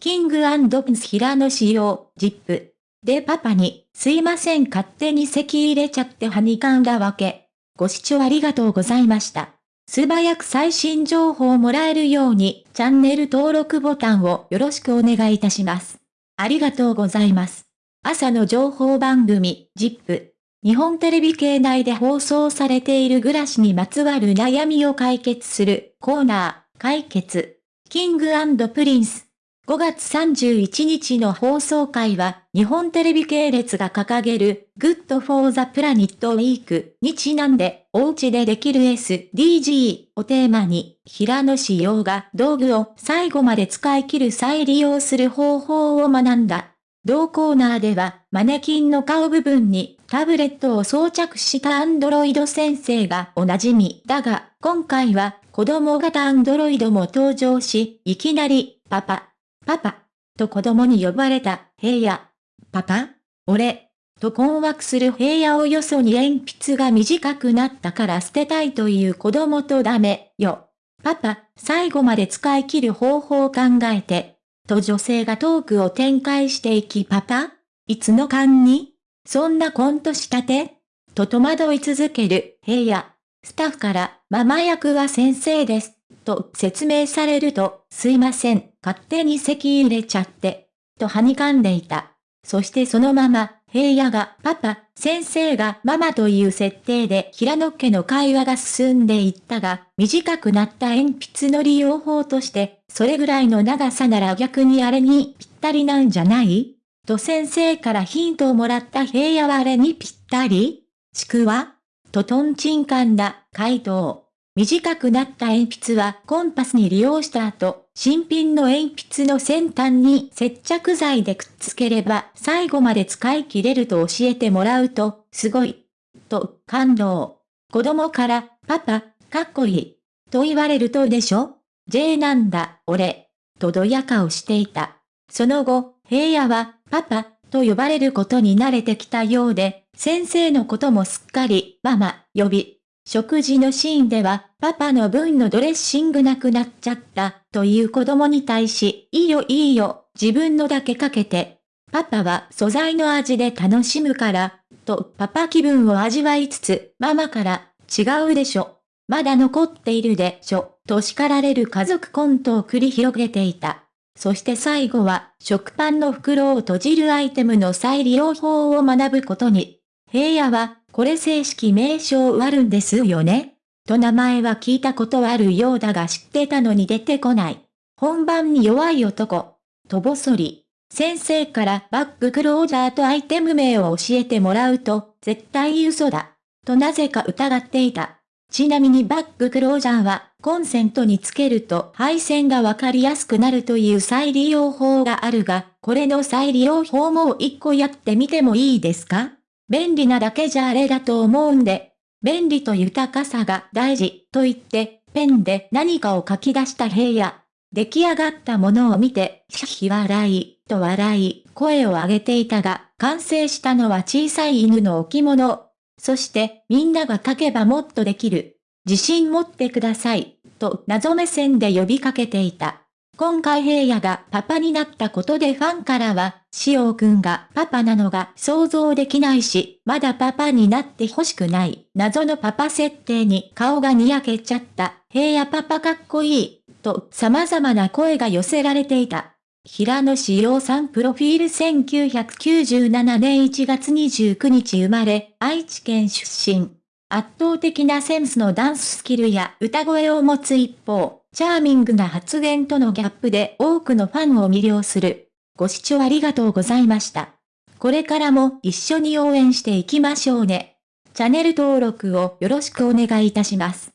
キングプリンス平野仕様、ジップ。でパパに、すいません勝手に籍入れちゃってはにかんだわけ。ご視聴ありがとうございました。素早く最新情報をもらえるように、チャンネル登録ボタンをよろしくお願いいたします。ありがとうございます。朝の情報番組、 ZIP。日本テレビ系内で放送されている暮らしにまつわる悩みを解決するコーナー、解決。キングプリンス。5月31日の放送回は、日本テレビ系列が掲げる、Good for the Planet Week にちなんで、お家でできる SDG をテーマに、平野紫耀が道具を最後まで使い切る再利用する方法を学んだ。同コーナーでは、マネキンの顔部分にタブレットを装着したアンドロイド先生がおなじみだが、今回は子供型アンドロイドも登場し、いきなり、パパ、パパ、と子供に呼ばれた、平野。パパ俺、と困惑する平野をよそに鉛筆が短くなったから捨てたいという子供とダメ、よ。パパ、最後まで使い切る方法を考えて。と女性がトークを展開していきパパいつの間にそんなコントしたてと戸惑い続ける平野。スタッフからママ役は先生です。と説明されると、すいません、勝手に席入れちゃって、とはにかんでいた。そしてそのまま、平野がパパ、先生がママという設定で平野家の会話が進んでいったが、短くなった鉛筆の利用法として、それぐらいの長さなら逆にあれにぴったりなんじゃない？と先生からヒントをもらった平野はあれにぴったり？ちくわ？とトンチンカンだ回答。短くなった鉛筆はコンパスに利用した後、新品の鉛筆の先端に接着剤でくっつければ最後まで使い切れると教えてもらうと、すごい。と、感動。子供から、パパ、かっこいい。と言われるとでしょ ?J なんだ、俺。とどやかをしていた。その後、平野は、パパ、と呼ばれることに慣れてきたようで、先生のこともすっかり、ママ、呼び、食事のシーンでは、パパの分のドレッシングなくなっちゃった、という子供に対し、いいよいいよ、自分のだけかけて。パパは素材の味で楽しむから、とパパ気分を味わいつつ、ママから、違うでしょ。まだ残っているでしょ、と叱られる家族コントを繰り広げていた。そして最後は、食パンの袋を閉じるアイテムの再利用法を学ぶことに。平野は、これ正式名称あるんですよねと名前は聞いたことはあるようだが知ってたのに出てこない。本番に弱い男。とぼそり。先生からバッグクローザーとアイテム名を教えてもらうと、絶対嘘だ。となぜか疑っていた。ちなみにバッグクローザーは、コンセントにつけると配線がわかりやすくなるという再利用法があるが、これの再利用法も一個やってみてもいいですか？便利なだけじゃあれだと思うんで、便利と豊かさが大事と言って、ペンで何かを書き出した平野。出来上がったものを見て、ひひ笑い、と笑い、声を上げていたが、完成したのは小さい犬の置物。そして、みんなが書けばもっとできる。自信持ってください、と謎目線で呼びかけていた。今回平野がパパになったことでファンからは、しおくんがパパなのが想像できないし、まだパパになって欲しくない。謎のパパ設定に顔がにやけちゃった。平野パパかっこいい。と様々な声が寄せられていた。平野志陽さんプロフィール1997年1月29日生まれ、愛知県出身。圧倒的なセンスのダンススキルや歌声を持つ一方、チャーミングな発言とのギャップで多くのファンを魅了する。ご視聴ありがとうございました。これからも一緒に応援していきましょうね。チャンネル登録をよろしくお願いいたします。